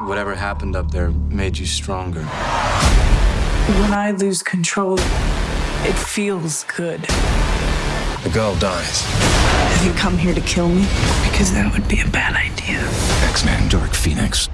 Whatever happened up there made you stronger. When I lose control, it feels good. The girl dies. Have you come here to kill me? Because that would be a bad idea. X-Men, Dark Phoenix.